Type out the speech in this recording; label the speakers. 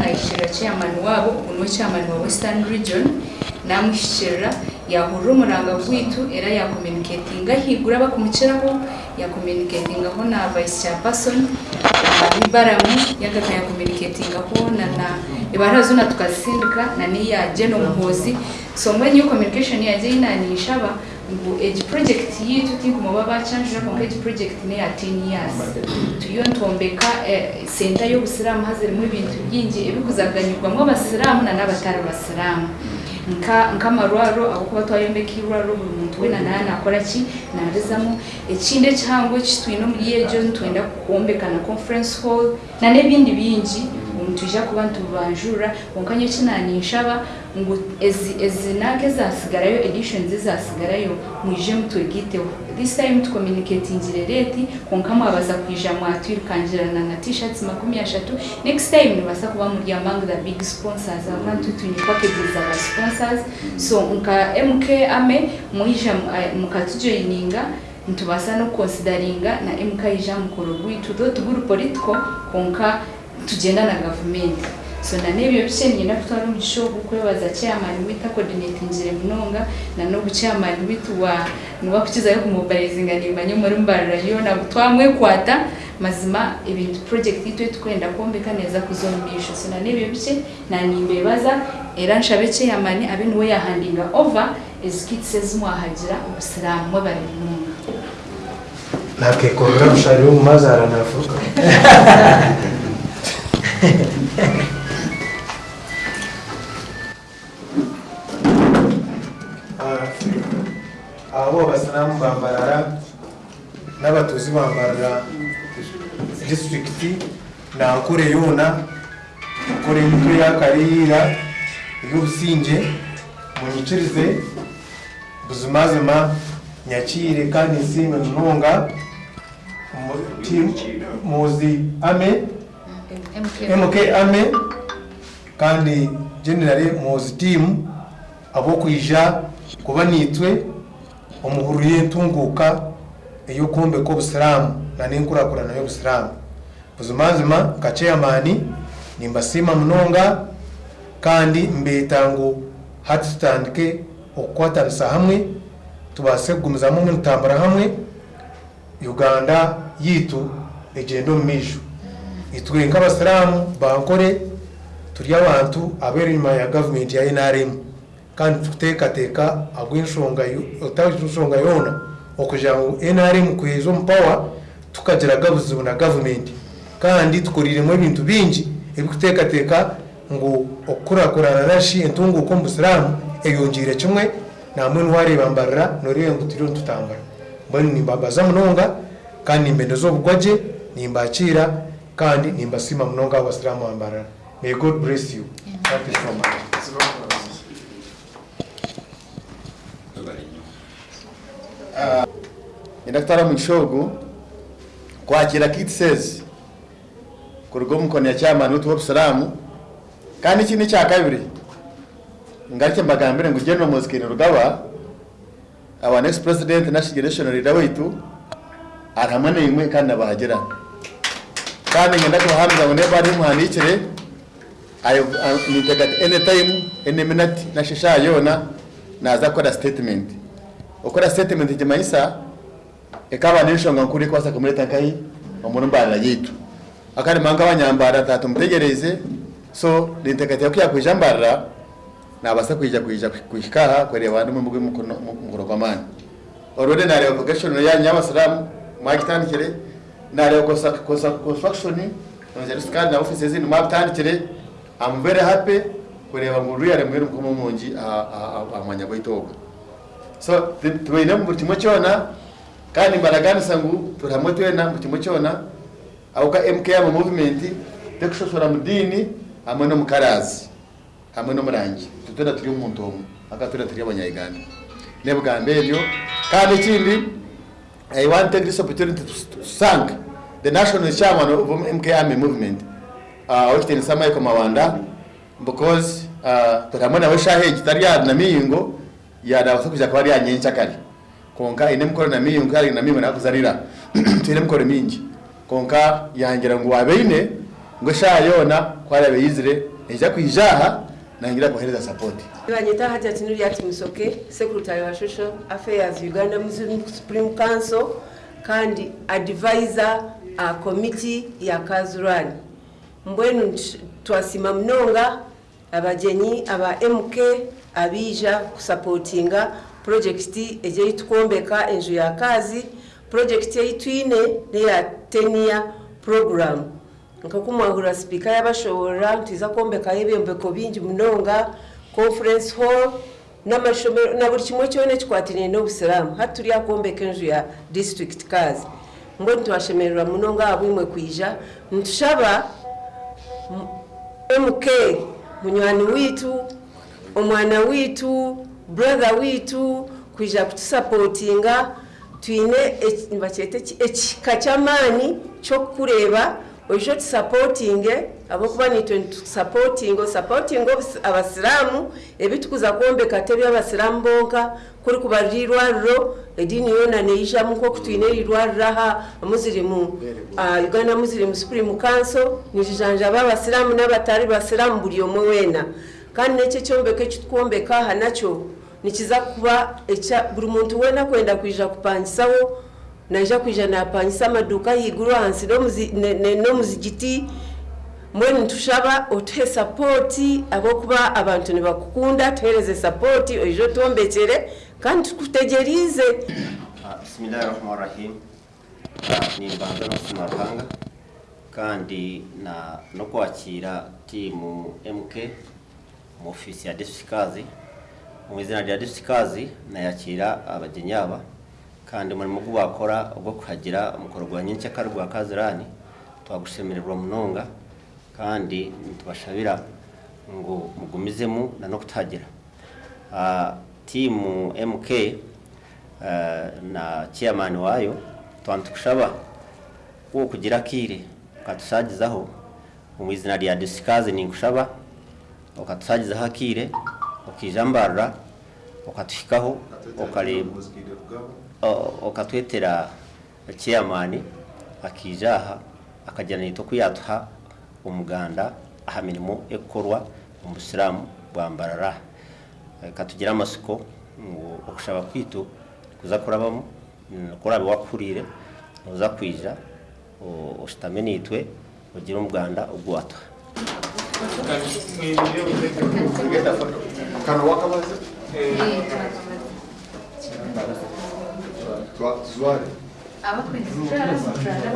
Speaker 1: nayishira chairman wabo unwe chairman wa western region namuhishirira yahurira umuranga gwitu era yakomunikatinga higura bakumukiraho yakomunikatingaho na vice chairperson ibaramu yagaka yakomunikatingaho na na ibarazo na tukazisindika na niya jeno muhozi so mwenye communication yaje inanisha ba ngo age project yitu tinkuma baba changira ko age project ne ya 10 years tuyo ntombeka eh, center yo busiramu hazere mu bintu byingi ibuguzaganyirwa mu basiramu na nabatari basiramu nka nka marwaro aho kuba twayombe ki rwaro mu mtu we na naye nakora ki narizamo ekinde cyangwa kitwino muri ejo ntwenda kuombekana conference hall na nebindi bingi omutuija kuba nitubanjurira konka nyeki naninshaba ngu ezi nanka ezasigarayo editions ezasigarayo mwije mutwegiteho this time tucommunicatingire reti konka mwabaza kwija mwatwirukangirana na t-shirts makumi ashatu next time nibasa kuba muri among the big sponsors abantu tunyikwakegiza aba sponsors so nka mk ame mwija eh, mukatujoininga ntubasa no consideringa na mk ija mukoro gwitu do tuguru politiko konka tugenda na gavumenti so nanebyo bishenye nakutwara omugisha ogu kwebaza chairman witu akoordinatingire munonga nanogu chairman witu wa niwakukizayo kumobilizinga nimanya omurimu barurayo nabu twamwekwata mazima ebintu project itwe tukwenda kwombeka neza kuza omu maisho so nanebyo bikye nanimbebaza era nshabeke yamani abe niwe yahandinga over ezikitisi ezimwahagira obusiraamu mwe bari munonga
Speaker 2: nakekorora omushari w'omumazaara nafuka aho abasiramu bambarara n'abatuzi bambarara disitirigiti ni akore yona akore imitwe y'akarira y'ubusinge munyikirize buzumazima nyakire kandi nsimbe ntunga muzi ame
Speaker 3: mk ame
Speaker 2: kandi generale muzi timu abo kwija kuba nitwe omuhurriye ntunguuka ey'okuhombeeka obusiraamu nanenkuraakurana y'obusiraamu buzimanzima nka chairmani nimbasiima munonga kandi mbeeta ngu hati tutandike okukwataniisa hamwe tubaase kugumizamu hamwe hamwe uganda yitu egyende omu maisho itwe nk'abasiraamu bankore turi abantu ab'enyima ya gavumenti ya nrm kandi kuteekateeka agw'ensonga otaensonga yoona okugira ngu nrm kuheeza omupawe tukagira gabuzibu na gavumenti kandi tukoriiremu ebintu bingi ebikuteekateeka ngu okukurakurana nashi entunguuko omu busiraamu eyongiire kimwe namwe niwareebambarira noreebe ngu turiho nitutambura mbwenu nimbabaza munonga kandi nimbendeza obugwagye nimbakiira kandi nimbasiima munonga abo basiraamu bambarira may god bless you
Speaker 4: thank you so much kwa mukishogo kwakira kit says kuruga omukono ni chairman salamu kani chini cha nikyakabiri ngarikye mbagambire ngu general mozikeni rugawa our next president national generation leader wetu ari imwe n'imwe kandi kani ngenda ngenda kubahamiriza ngo niba ari muhanikire nitega anytime any minute na nashesha yona naza kukora statement ukora statement maisa ekaba nishonga nkuri kwasa kumuleta nkai omurumbarira yitu akani manga tatu mtegereze so nintekatira kuya kwija na basa kwija kwija kuhikaha kwereba andi mumugwe kwa mani orode na ya nareba progression yanyu y'abasiramu mwagitandikire nareba construction na nonzerisa kandi na office offices zindi mwabitandikire amubere hape kureba ngu ruyare mwere mukoma omungi aha a gwaitu ogwo so tubaine mu buri kimwe kyona kandi mbaraganisa ngu turi hamwe twena mu kimwe kyona ahuka movement tekushosora mu dini no mu karazi no murangi tutwena turi omuntu omwe aka twena turi abanyayuganda nebugamba ebyo kandi i want take this opportunity to thank the national chairman of mkm movement uh, Okitin Samaiko Mawanda because uh, tutamuona wesha heji tari ya na yadabasakuja akaba kwa ya nyenki akari konka ine mukore na miyo nkari na na kuzalira tire mukore mingi konka yangira ngo wabeine ngo kwa kwarabe yizire eja kwijaha nangira kuhereza support
Speaker 5: ibanyita hati tinuri ati musoke secretary wa shosho affairs Uganda Muslim Supreme Council kandi advisor a uh, committee ya Kazurani mbwenu twasimamnonga abajenyi aba mk abija kusapotinga projekiti ejeitukwombeka enju ya kazi projekiti eitwine neya tenia program nkakumwahura sipiika yabashobora ntwiza kwombekayo ebyombeko bingi munonga conference hall n'amashomero na buli kimwe kyona ekikwatiriine n'obusiramu hatturi akwombeka enju ya district kazi mbwe ntwashemererwa munonga abwimwe kwija ntushaba mk munywani witu omwana witu brother witu kwija kutusapotinga twine e, bakyete ekika kyamaani kyokukureeba oyinza otusapootinge eh? abokuba nitwe nitusapootinga osapootinga abasiraamu ebitukuza kwombeka tebya abasiraamu bonka kuli kuba lirwarro ediini yoona neyijamu nkoku tuyina erirwarraha muzirimu ah, uganda muzirimu supreme council nirijanjaba abasiraamu n'abatali basiraamu buli omwe weena kandi nekyo ekyombeko ekitukwombeka aha nakyo nikiza kuba buli muntu weena kwenda kwija kupangisaho naja kwijana yapangisa amaduka yiguru hansi no muzigiti mbona nitushaba otuhe sapoti kuba abantu nibakukunda tuhereze sapoti oijo twombekere kandi tukutegerize
Speaker 3: ah, bisimilahi rahmani rahim nimbanza n'ubuzima bwanga kandi no kwakira timu mk mu ofisi ya disitikazi mu izina rya disitikazi nayakira abageni aba kandi umurimo wakora ubwo kuhagira umukorogwanyi nshya rwa kazirani twagushemererwa munonga kandi ntitubashabira ngo mugumizemo na no kutagira timu mk eh, na chairman wayo twantikushaba wo kugira kire ukatushagizaho mu izina rya disikazi ningushaba ukatushagizaho akire ukijambarra ukatushikaho ukareba okatwetera Kiyamani akija akajyana akagira nito kuyatuha umuganda aha mirimo ekokorwa omu busiraamu bwambarara katugire amasiko ngu okushaba kwitu kuza kurabamu kuraba wakuhuriire noza kwija oshutame niitwe ogire omuganda ogwatuha Kan wakamaze? Suárez. Ah, uma coisa.